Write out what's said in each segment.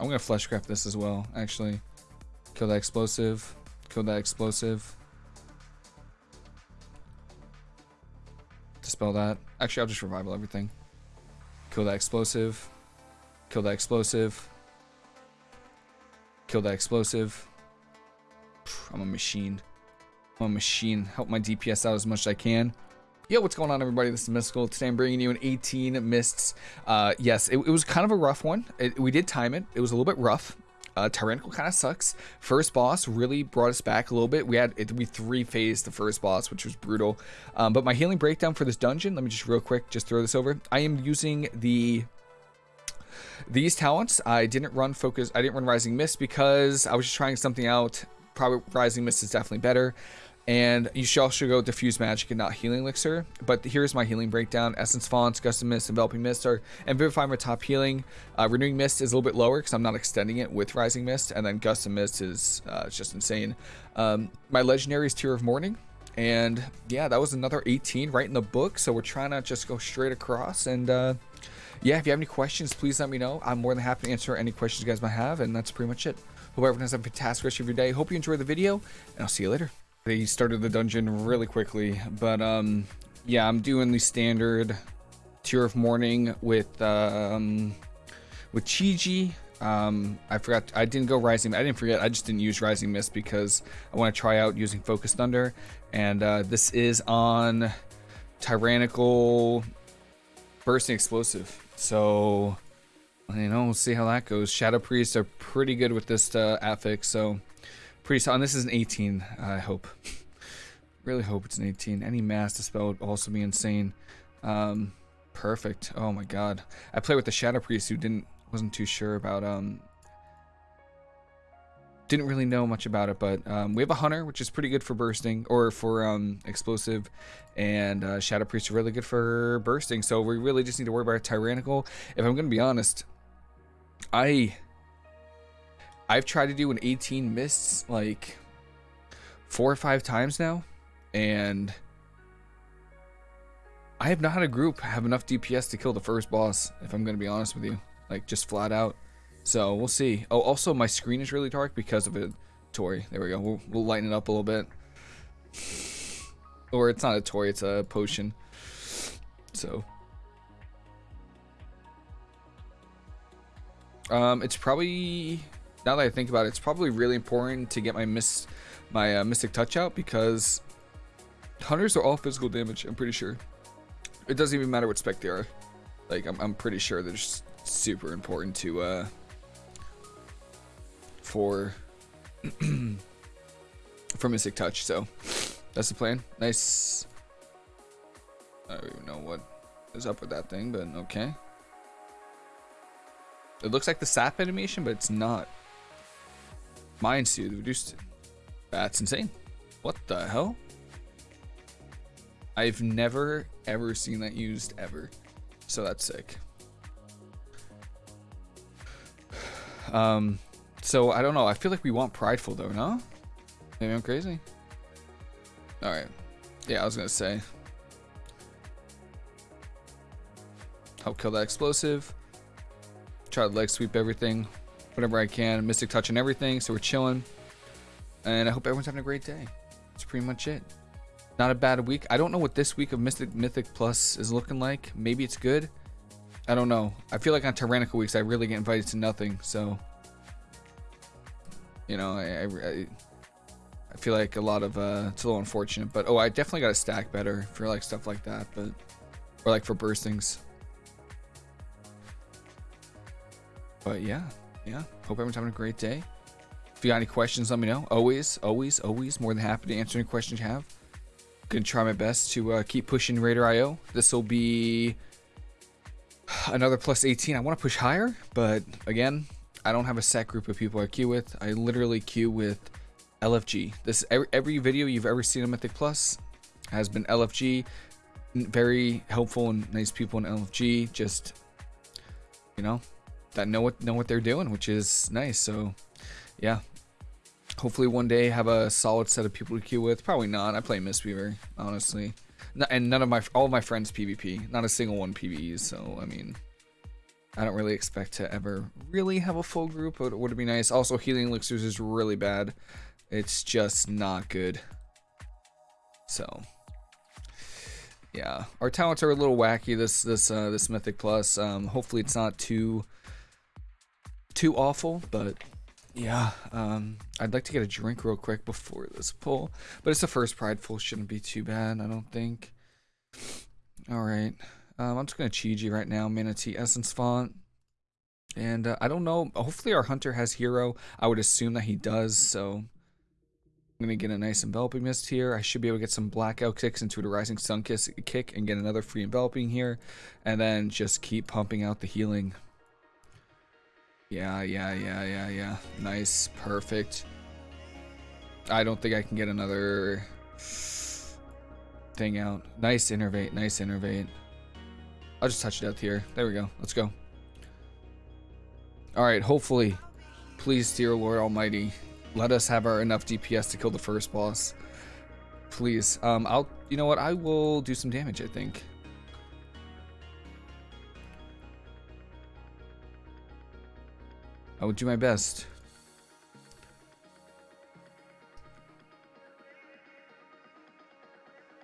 I'm gonna fleshcraft this as well, actually. Kill that explosive. Kill that explosive. Dispel that. Actually, I'll just revival everything. Kill that explosive. Kill that explosive. Kill that explosive. I'm a machine. I'm a machine. Help my DPS out as much as I can. Yo, what's going on, everybody? This is Mystical. Today I'm bringing you an 18 Mists. Uh, yes, it, it, was kind of a rough one. It, we did time it. It was a little bit rough. Uh, Tyrannical kind of sucks. First boss really brought us back a little bit. We had we three phased the first boss, which was brutal. Um, but my healing breakdown for this dungeon, let me just real quick just throw this over. I am using the these talents. I didn't run focus. I didn't run Rising Mist because I was just trying something out. Probably Rising Mist is definitely better. And you should also go Diffuse Magic and not Healing Elixir. But here's my healing breakdown. Essence Fonts, Gust of Mist, Enveloping Mist are and Vivify my top healing. Uh, Renewing Mist is a little bit lower because I'm not extending it with Rising Mist. And then Gust of Mist is uh, just insane. Um, my Legendary is Tear of Morning. And yeah, that was another 18 right in the book. So we're trying to just go straight across. And uh, yeah, if you have any questions, please let me know. I'm more than happy to answer any questions you guys might have. And that's pretty much it. Hope everyone has a fantastic rest of your day. Hope you enjoy the video. And I'll see you later. They started the dungeon really quickly, but um, yeah, I'm doing the standard Tear of Morning with um, with Chi-Ji. Um, I forgot, I didn't go Rising, I didn't forget, I just didn't use Rising Mist because I want to try out using Focus Thunder. And uh, this is on Tyrannical Bursting Explosive. So, you know, we'll see how that goes. Shadow Priests are pretty good with this uh, affix, so Pretty solid. This is an 18, I hope. really hope it's an 18. Any mass dispel would also be insane. Um, perfect. Oh my god. I played with the Shadow Priest who didn't wasn't too sure about um didn't really know much about it, but um, we have a hunter, which is pretty good for bursting or for um, explosive, and uh, shadow priest are really good for bursting. So we really just need to worry about tyrannical. If I'm gonna be honest, I I've tried to do an 18 mists like four or five times now, and I have not had a group have enough DPS to kill the first boss, if I'm going to be honest with you. Like, just flat out. So, we'll see. Oh, also, my screen is really dark because of it. Tori. There we go. We'll, we'll lighten it up a little bit. Or it's not a Tori, it's a potion. So. Um, it's probably now that I think about it, it's probably really important to get my miss my uh, mystic touch out because hunters are all physical damage. I'm pretty sure. It doesn't even matter what spec they are. Like I'm, I'm pretty sure they're just super important to uh for for mystic touch. So that's the plan. Nice. I don't even know what is up with that thing, but okay. It looks like the sap animation, but it's not. Mind Soothe reduced. That's insane. What the hell? I've never ever seen that used ever. So that's sick. Um, so I don't know. I feel like we want prideful though, no? Maybe I'm crazy. All right. Yeah, I was gonna say. Help kill that explosive. Try to leg sweep everything whatever I can. Mystic touch and everything, so we're chilling. And I hope everyone's having a great day. That's pretty much it. Not a bad week. I don't know what this week of Mystic Mythic Plus is looking like. Maybe it's good. I don't know. I feel like on Tyrannical weeks, I really get invited to nothing. So, you know, I, I, I feel like a lot of, uh, it's a little unfortunate. But, oh, I definitely got to stack better for, like, stuff like that. But, or, like, for burstings. But, yeah yeah, hope everyone's having a great day. If you got any questions, let me know. Always, always, always more than happy to answer any questions you have. Gonna try my best to uh, keep pushing Raider IO. This will be another plus 18. I want to push higher, but again, I don't have a set group of people I queue with. I literally queue with LFG. This every, every video you've ever seen on Mythic Plus has been LFG. Very helpful and nice people in LFG. Just you know, that know what know what they're doing, which is nice. So, yeah. Hopefully one day have a solid set of people to queue with. Probably not. I play Mistweaver, honestly. and none of my all of my friends PvP. Not a single one PvEs. So I mean, I don't really expect to ever really have a full group, but it would be nice. Also, healing elixirs is really bad. It's just not good. So, yeah, our talents are a little wacky. This this uh, this mythic plus. Um, hopefully, it's not too too awful, but yeah, um, I'd like to get a drink real quick before this pull, but it's the first prideful. Shouldn't be too bad, I don't think. All right. Um, I'm just going to Chi-Ji right now, Mana Tea Essence Font. And uh, I don't know, hopefully our Hunter has Hero. I would assume that he does, so I'm going to get a nice Enveloping Mist here. I should be able to get some Blackout kicks into a Rising Sun Kiss kick and get another free Enveloping here. And then just keep pumping out the healing. Yeah, yeah, yeah, yeah, yeah. Nice, perfect. I don't think I can get another thing out. Nice innervate, nice innervate. I'll just touch it out here. There we go. Let's go. Alright, hopefully. Please, dear Lord Almighty, let us have our enough DPS to kill the first boss. Please. Um, I'll, you know what? I will do some damage, I think. I will do my best.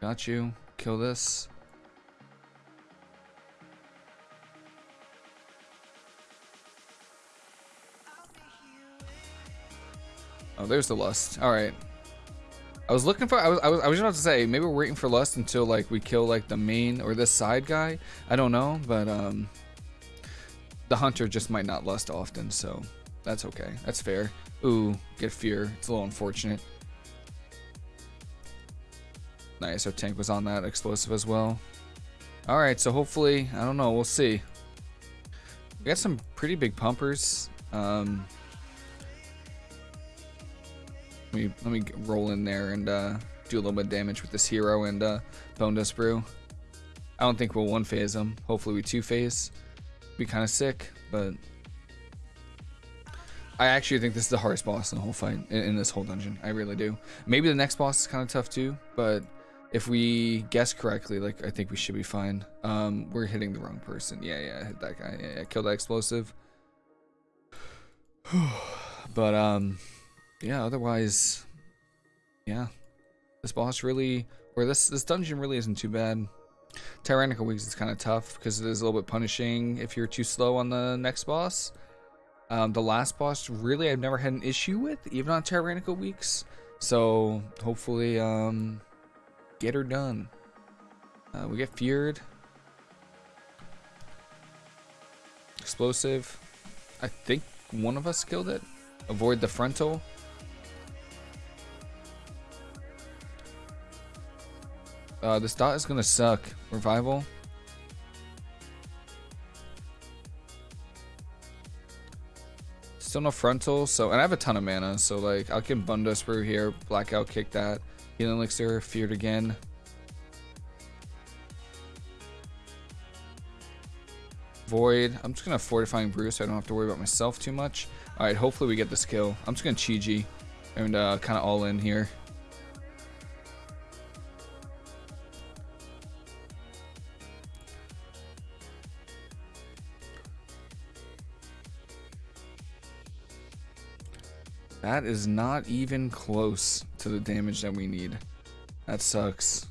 Got you. Kill this. Oh, there's the lust. All right. I was looking for. I was. I was. I was about to say maybe we're waiting for lust until like we kill like the main or this side guy. I don't know, but um, the hunter just might not lust often, so that's okay. That's fair. Ooh, get fear. It's a little unfortunate. Nice. Our tank was on that explosive as well. All right. So hopefully, I don't know. We'll see. We got some pretty big pumpers. Um, let me let me roll in there and uh, do a little bit of damage with this hero and uh, Bone Dust Brew. I don't think we'll one phase them. Hopefully we two phase. Be kind of sick, but I actually think this is the hardest boss in the whole fight in, in this whole dungeon. I really do. Maybe the next boss is kind of tough too, but if we guess correctly, like I think we should be fine. Um, we're hitting the wrong person. Yeah, yeah, hit that guy. Yeah, yeah, kill that explosive. but um yeah, otherwise, yeah, this boss really, or this this dungeon really isn't too bad. Tyrannical Weeks is kind of tough because it is a little bit punishing if you're too slow on the next boss. Um, the last boss, really, I've never had an issue with, even on Tyrannical Weeks. So hopefully, um, get her done. Uh, we get feared. Explosive. I think one of us killed it. Avoid the frontal. Uh, this dot is gonna suck. Revival. Still no frontal, so and I have a ton of mana, so like I can Dust Brew here, blackout kick that, healing elixir, feared again. Void. I'm just gonna fortifying brew so I don't have to worry about myself too much. Alright, hopefully we get this kill. I'm just gonna Chi-Ji and uh, kind of all in here. That is not even close to the damage that we need. That sucks.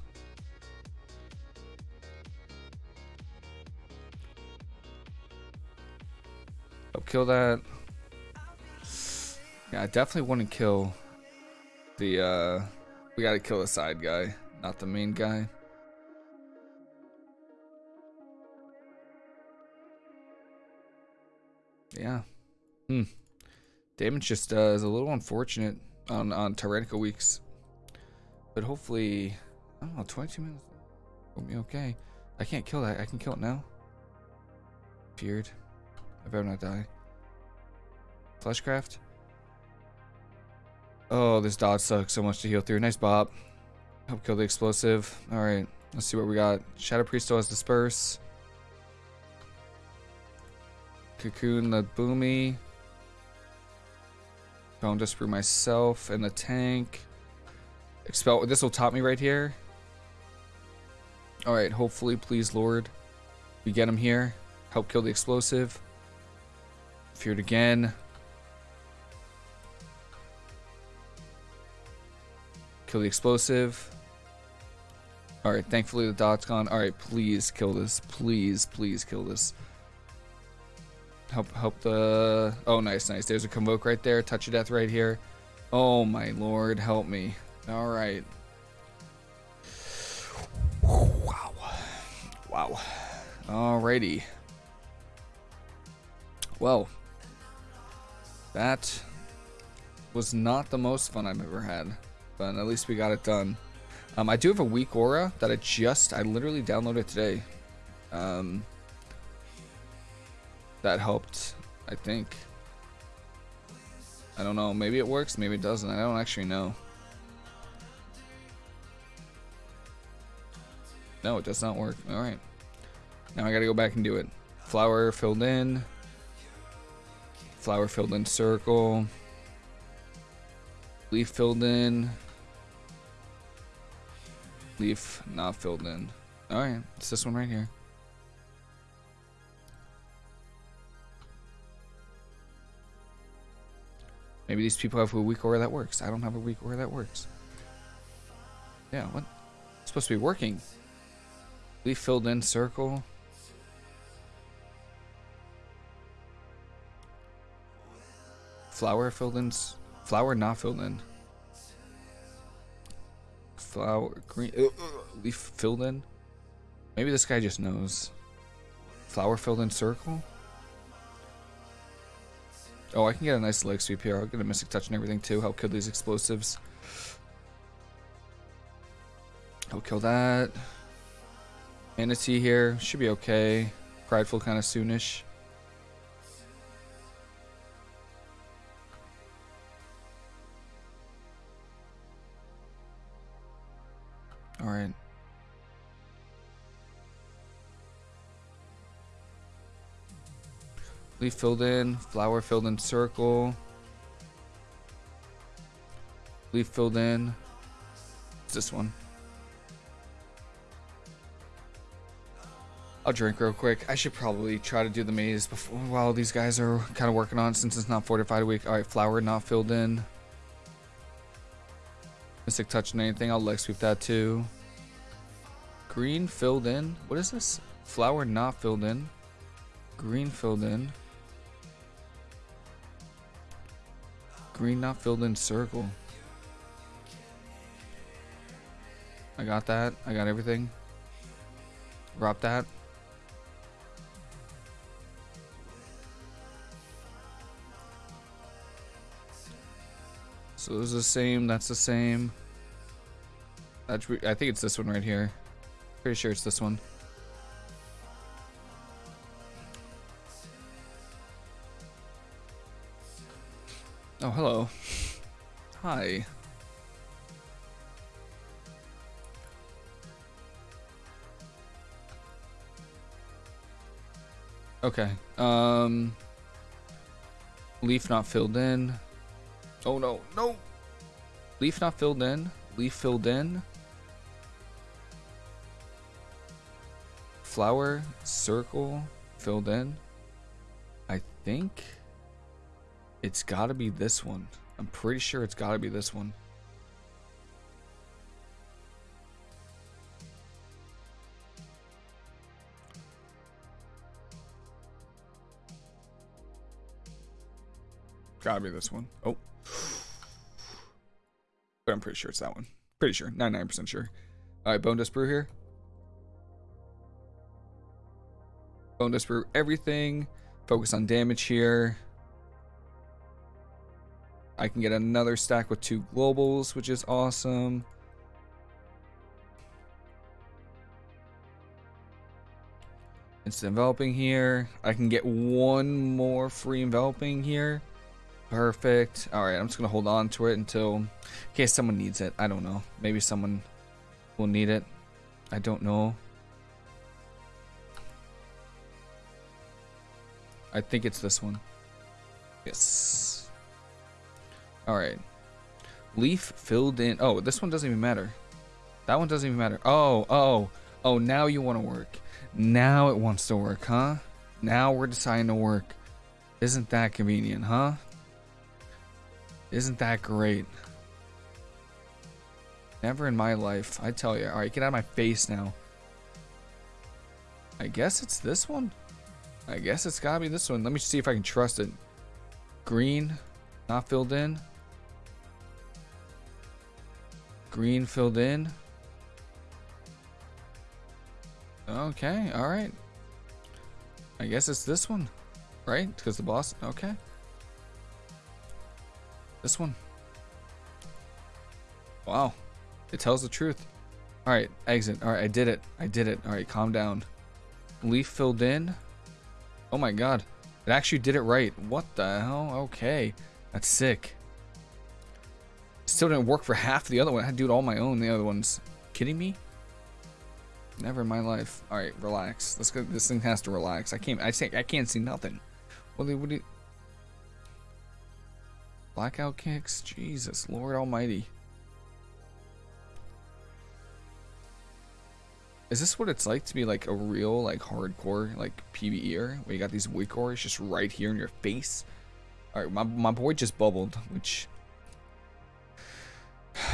I'll kill that. Yeah, I definitely want to kill the, uh, we gotta kill the side guy, not the main guy. Yeah. Hmm. Damage just uh, is a little unfortunate on, on Tyrannical Weeks. But hopefully, I don't know, 22 minutes will be okay. I can't kill that. I can kill it now. Feared. I better not die. Fleshcraft. Oh, this dodge sucks so much to heal through. Nice bop. Help kill the explosive. Alright, let's see what we got. Shadow Priest still has Disperse. Cocoon the Boomy. Bone Dust Brew myself in the tank. Expel. This will top me right here. Alright, hopefully, please, Lord. We get him here. Help kill the explosive. Feared again. Kill the explosive. Alright, thankfully the dot's gone. Alright, please kill this. Please, please kill this. Help help the... Oh, nice, nice. There's a Convoke right there. Touch of Death right here. Oh, my lord. Help me. Alright. Wow. Wow. Alrighty. Well, that was not the most fun I've ever had, but at least we got it done. Um, I do have a weak aura that I just, I literally downloaded today. Um, that helped, I think. I don't know, maybe it works, maybe it doesn't, I don't actually know. No, it does not work. Alright. Now I gotta go back and do it. Flower filled in. Flower filled in circle. Leaf filled in. Leaf not filled in. Alright, it's this one right here. Maybe these people have a weak aura that works. I don't have a weak aura that works. Yeah, what? It's supposed to be working. Leaf filled in circle. Flower filled in. Flower not filled in. Flower green. Uh, uh, leaf filled in. Maybe this guy just knows. Flower filled in circle. Oh, I can get a nice leg sweep here. I'll get a mystic touch and everything too. Help kill these explosives. I'll kill that. Mana Tea here. Should be okay. Prideful kind of soonish. Leaf filled in, flower filled in circle. Leaf filled in. It's this one. I'll drink real quick. I should probably try to do the maze before while these guys are kind of working on since it's not fortified a week. Alright, flower not filled in. Mystic touching anything. I'll leg sweep that too. Green filled in. What is this? Flower not filled in. Green filled in. Green not filled in circle. I got that. I got everything. Drop that. So this is the same, that's the same. That's, I think it's this one right here. Pretty sure it's this one. Oh, hello. Hi. Okay. Um leaf not filled in. Oh no, no. Leaf not filled in. Leaf filled in. Flower circle filled in. I think it's got to be this one. I'm pretty sure it's got to be this one. Gotta be this one. Oh. But I'm pretty sure it's that one. Pretty sure. 99% sure. Alright, Bone Dust Brew here. Bone Dust Brew everything. Focus on damage here. I can get another stack with two globals, which is awesome. Instant enveloping here. I can get one more free enveloping here. Perfect. Alright, I'm just going to hold on to it until... In case someone needs it. I don't know. Maybe someone will need it. I don't know. I think it's this one. Yes. Alright. Leaf filled in... Oh, this one doesn't even matter. That one doesn't even matter. Oh, oh. Oh, now you want to work. Now it wants to work, huh? Now we're deciding to work. Isn't that convenient, huh? Isn't that great? Never in my life. I tell you. Alright, get out of my face now. I guess it's this one. I guess it's gotta be this one. Let me see if I can trust it. Green, not filled in. Green filled in. Okay, alright. I guess it's this one, right? Because the boss, okay. This one. Wow. It tells the truth. Alright, exit. Alright, I did it. I did it. Alright, calm down. Leaf filled in. Oh my god. It actually did it right. What the hell? Okay. That's sick. Still didn't work for half the other one. I had to do it all my own. The other ones. Kidding me? Never in my life. All right, relax. Let's go. This thing has to relax. I can't. I say I can't see nothing. What do? What do? Blackout kicks. Jesus, Lord Almighty. Is this what it's like to be like a real like hardcore like PvEer where you got these weak auras just right here in your face? Alright, my, my boy just bubbled, which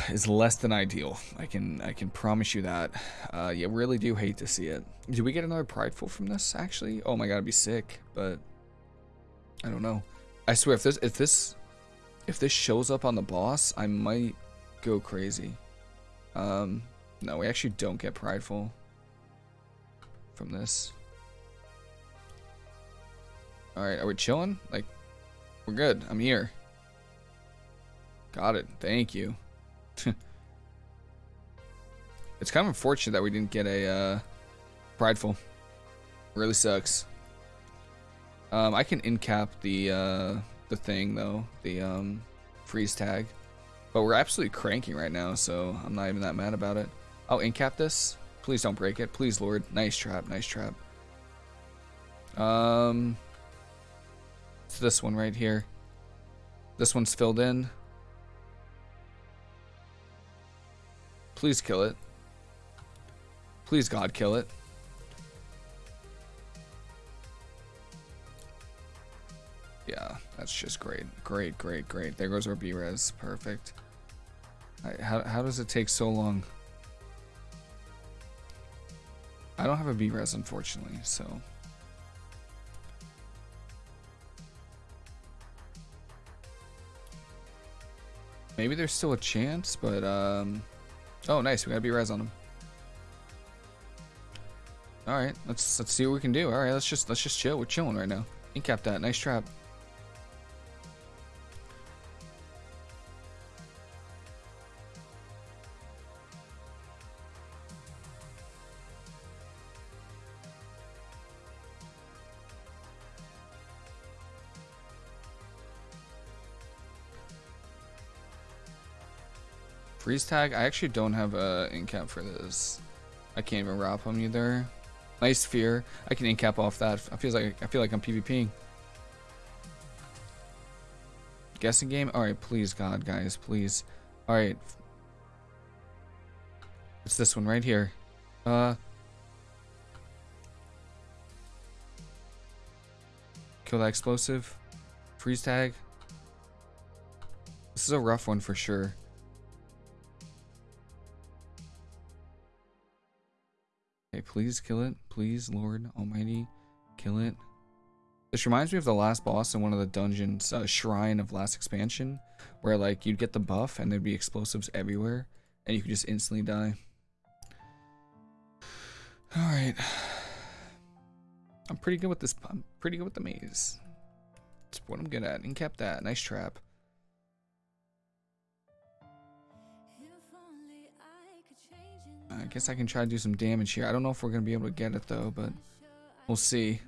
is less than ideal. I can I can promise you that. Uh, yeah, really do hate to see it. Do we get another prideful from this actually? Oh my god, it'd be sick, but I don't know. I swear if this if this if this shows up on the boss, I might go crazy. Um, no, we actually don't get prideful from this. Alright, are we chilling? Like, we're good. I'm here. Got it. Thank you. it's kind of unfortunate that we didn't get a uh, prideful. Really sucks. Um, I can incap the uh, the thing though, the um, freeze tag, but we're absolutely cranking right now, so I'm not even that mad about it. I'll incap this. Please don't break it. Please, Lord. Nice trap. Nice trap. Um, it's this one right here. This one's filled in. Please kill it. Please, God, kill it. Yeah, that's just great. Great, great, great. There goes our B-res. Perfect. Right, how, how does it take so long? I don't have a B-res, unfortunately, so... Maybe there's still a chance, but, um... Oh, nice, we got a B-res on him. Alright, let's let's see what we can do. Alright, let's just let's just chill. We're chilling right now. Incap that. Nice trap. Freeze tag? I actually don't have a incap for this. I can't even wrap him either. Nice fear. I can incap off that. I feel like I feel like I'm PvPing. Guessing game? Alright, please God, guys, please. Alright. It's this one right here. Uh Kill that explosive. Freeze tag. This is a rough one for sure. Please kill it. Please, Lord Almighty, kill it. This reminds me of the last boss in one of the dungeons, uh, Shrine of last expansion, where like you'd get the buff and there'd be explosives everywhere, and you could just instantly die. All right, I'm pretty good with this. I'm pretty good with the maze. That's what I'm good at. And kept that. Nice trap. I guess I can try to do some damage here. I don't know if we're going to be able to get it though, but we'll see.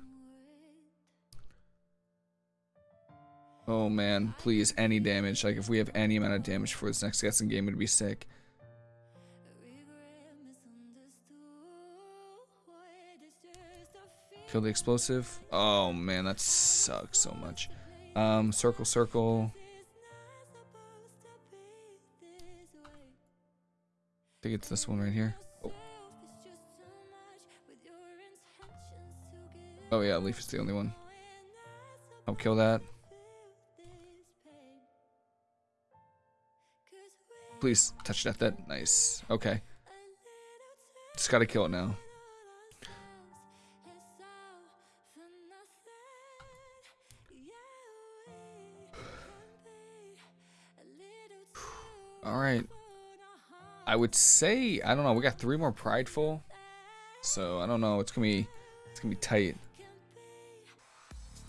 Oh man, please, any damage. Like if we have any amount of damage for this next guessing game, it'd be sick. Kill the explosive. Oh man, that sucks so much. Um, circle, circle. Think it's this one right here. Oh. oh yeah, Leaf is the only one. I'll kill that. Please touch that. That nice. Okay. Just gotta kill it now. All right. I would say I don't know. We got three more prideful, so I don't know. It's gonna be it's gonna be tight.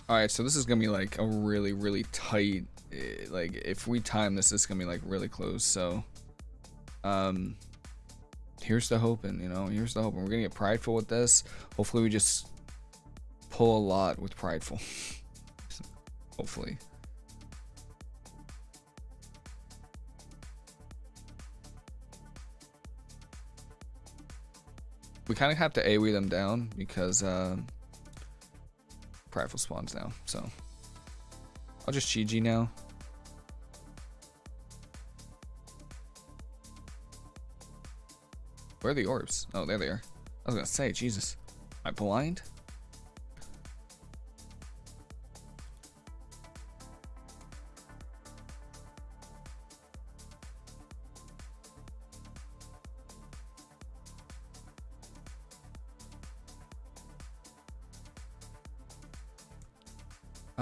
All right, so this is gonna be like a really really tight. eh, Like if we time this, is gonna be like really close. So, um, here's the hoping. You know, here's the hoping. We're gonna get prideful with this. Hopefully, we just pull a lot with prideful. Hopefully. We kind of have to AoE them down because uh, prideful spawns now. So I'll just GG now. Where are the orbs? Oh, there they are. I was gonna say, Jesus. Am I blind?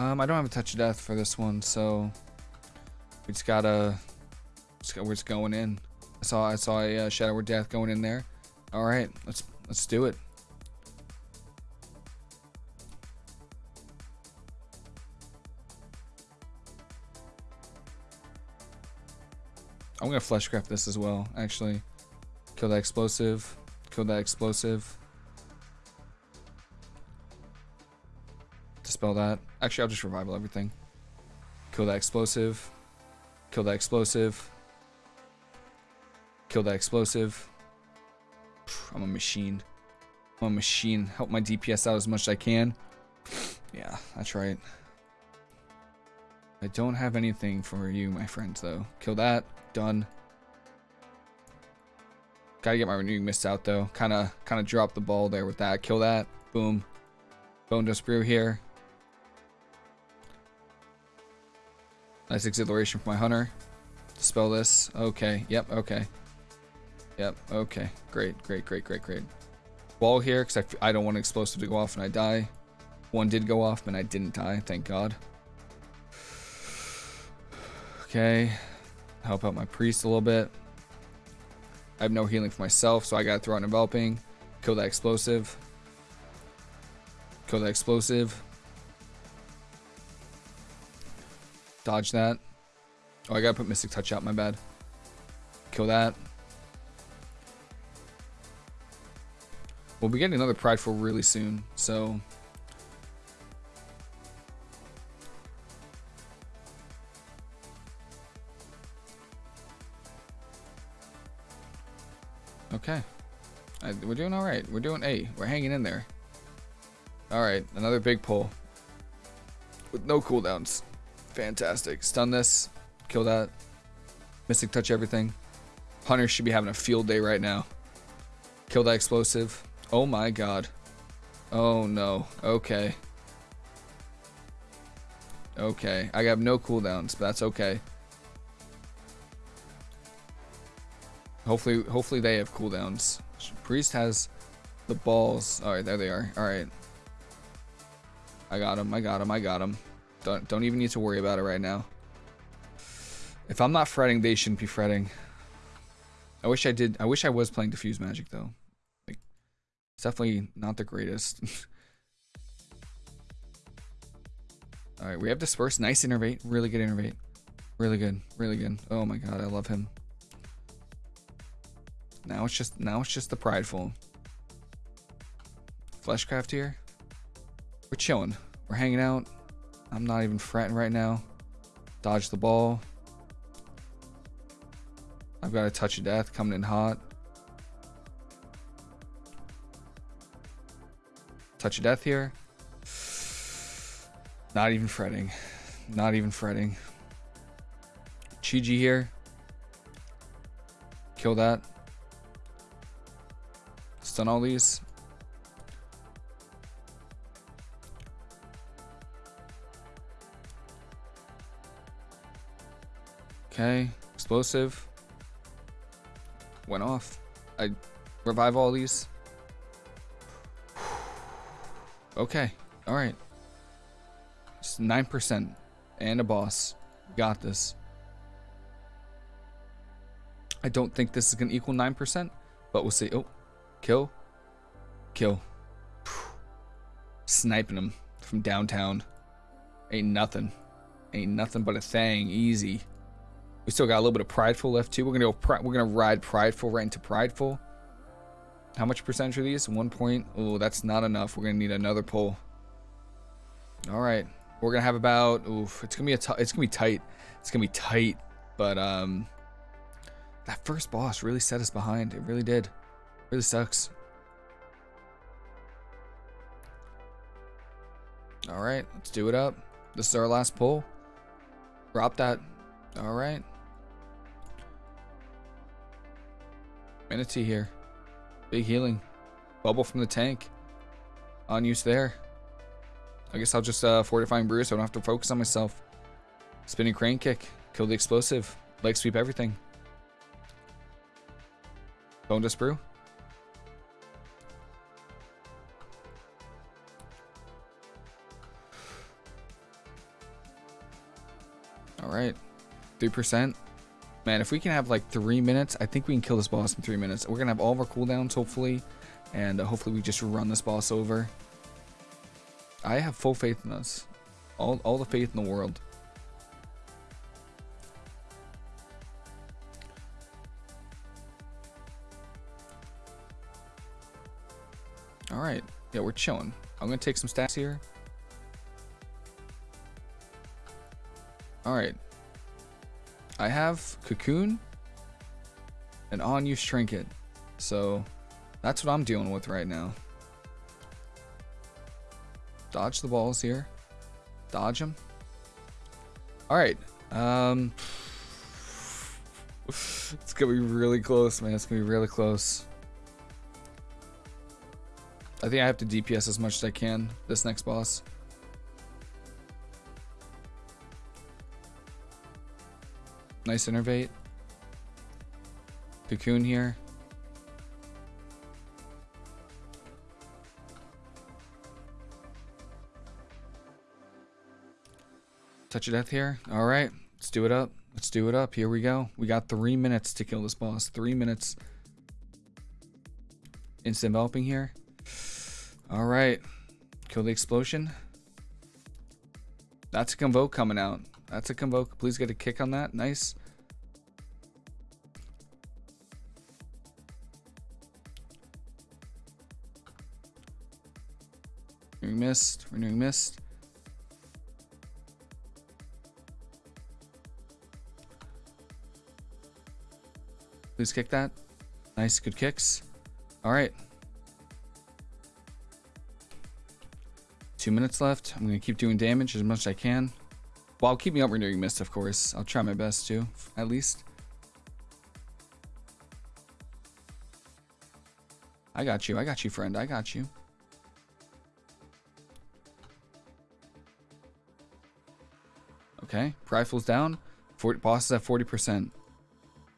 Um, I don't have a touch of death for this one, so we just gotta, just we're just going in. I saw, I saw a uh, Shadow Word Death going in there. All right, let's let's do it. I'm gonna fleshcraft this as well. Actually, kill that explosive. Kill that explosive. Dispel that. Actually, I'll just revival everything. Kill that explosive. Kill that explosive. Kill that explosive. I'm a machine. I'm a machine. Help my DPS out as much as I can. Yeah, that's right. I don't have anything for you, my friends, though. Kill that. Done. Gotta get my renewing mist out, though. Kind of, kind of dropped the ball there with that. Kill that. Boom. Bone dust brew here. Nice exhilaration for my hunter. Dispel this. Okay. Yep. Okay. Yep. Okay. Great. Great. Great. Great. Great. Wall here, because I, I don't want an explosive to go off and I die. One did go off, and I didn't die. Thank God. Okay. Help out my priest a little bit. I have no healing for myself, so I gotta throw out enveloping. Kill that explosive. Kill that explosive. Dodge that. Oh, I gotta put Mystic Touch out, my bad. Kill that. We'll be getting another Prideful really soon, so... Okay. I, we're doing alright. We're doing A. We're hanging in there. Alright, another big pull. With no cooldowns. Fantastic. Stun this. Kill that. Mystic touch everything. Hunter should be having a field day right now. Kill that explosive. Oh my god. Oh no. Okay. Okay. I have no cooldowns, but that's okay. Hopefully hopefully they have cooldowns. Priest has the balls. Alright, there they are. Alright. I got him. I got him. I got him. Don't don't even need to worry about it right now. If I'm not fretting, they shouldn't be fretting. I wish I did. I wish I was playing diffuse magic though. Like, it's definitely not the greatest. All right, we have disperse. Nice innervate. Really good innervate. Really good. Really good. Oh my god, I love him. Now it's just now it's just the prideful. Fleshcraft here. We're chilling. We're hanging out. I'm not even fretting right now. Dodge the ball. I've got a touch of death coming in hot. Touch of death here. Not even fretting. Not even fretting. Chiji here. Kill that. Stun all these. Okay, explosive. Went off. I revive all these. Okay, all right. Just 9% and a boss. Got this. I don't think this is going to equal 9%, but we'll see. Oh, kill. Kill. Sniping him from downtown. Ain't nothing. Ain't nothing but a thing. Easy. We still got a little bit of prideful left too. We're gonna go. We're gonna ride prideful right into prideful. How much percentage are these? One point. Oh, that's not enough. We're gonna need another pull. All right. We're gonna have about. Oof. It's gonna be a. it's gonna be tight. It's gonna be tight. But um, that first boss really set us behind. It really did. It really sucks. All right. Let's do it up. This is our last pull. Drop that. All right. Mana Tea here. Big healing. Bubble from the tank. On use there. I guess I'll just uh, Fortifying Brew so I don't have to focus on myself. Spinning Crane Kick. Kill the explosive. Leg sweep everything. Bonedust Brew. All right. 3%. Man, if we can have like three minutes, I think we can kill this boss in three minutes. We're going to have all of our cooldowns, hopefully. And uh, hopefully we just run this boss over. I have full faith in us. All, all the faith in the world. Alright. Yeah, we're chilling. I'm going to take some stats here. Alright. I have Cocoon and on-use Trinket. So that's what I'm dealing with right now. Dodge the balls here. Dodge them. Alright. Um, it's going to be really close, man. It's going to be really close. I think I have to DPS as much as I can this next boss. Nice innervate. Cocoon here. Touch of death here. All right, let's do it up. Let's do it up. Here we go. We got three minutes to kill this boss. Three minutes. Instant enveloping here. All right. Kill the explosion. That's a convoke coming out. That's a convoke. Please get a kick on that. Nice. Renewing mist. Renewing mist. Please kick that. Nice. Good kicks. All right. Two minutes left. I'm going to keep doing damage as much as I can. While keeping up renewing mist, of course. I'll try my best to, at least. I got you. I got you, friend. I got you. Okay. Rifle's down. 40, boss is at 40%.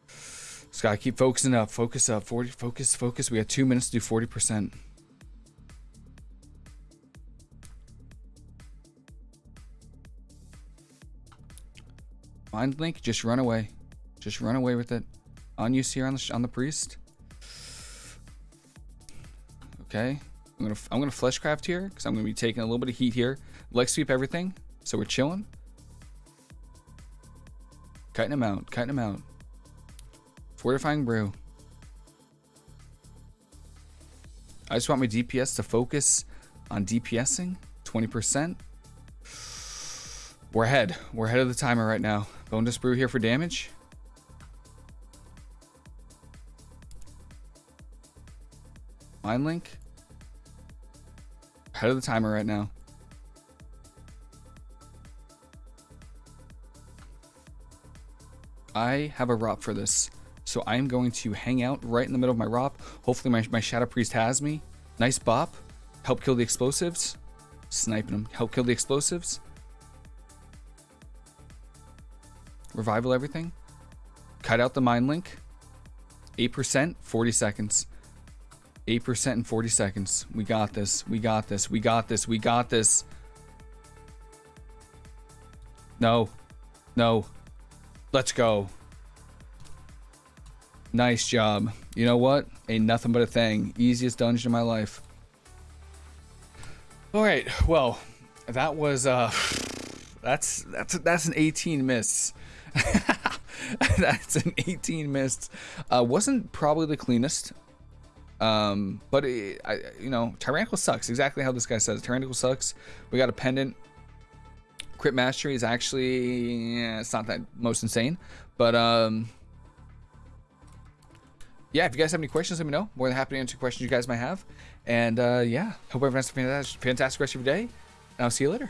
Just gotta keep focusing up. Focus up. 40. Focus. Focus. We got two minutes to do 40%. Mind Link, just run away. Just run away with it. On use here on the on the priest. Okay, I'm gonna I'm gonna fleshcraft here because I'm gonna be taking a little bit of heat here. Leg sweep everything, so we're chilling. Cutting him out, cutting him out. Fortifying brew. I just want my DPS to focus on DPSing 20%. We're ahead. We're ahead of the timer right now. Bonedust Brew here for damage. Mind Link. Ahead of the timer right now. I have a ROP for this. So I'm going to hang out right in the middle of my ROP. Hopefully my, my Shadow Priest has me. Nice bop. Help kill the explosives. Sniping them. Help kill the explosives. Revival everything. cut out the mind link. 8%, 40 seconds. 8% in 40 seconds. We got this. We got this. We got this. We got this. No. No. Let's go. Nice job. You know what? Ain't nothing but a thing. Easiest dungeon in my life. All right. Well, that was uh that's that's that's an 18 miss. that's an 18 missed. Uh, wasn't probably the cleanest. Um, but it, I, you know, tyrannical sucks. Exactly how this guy says. Tyrannical sucks. We got a pendant. Crit mastery is actually yeah, it's not that most insane, but um, yeah. If you guys have any questions, let me know. More than happy to answer questions you guys might have. And uh, yeah, hope everyone has a fantastic, rest of your day. And I'll see you later.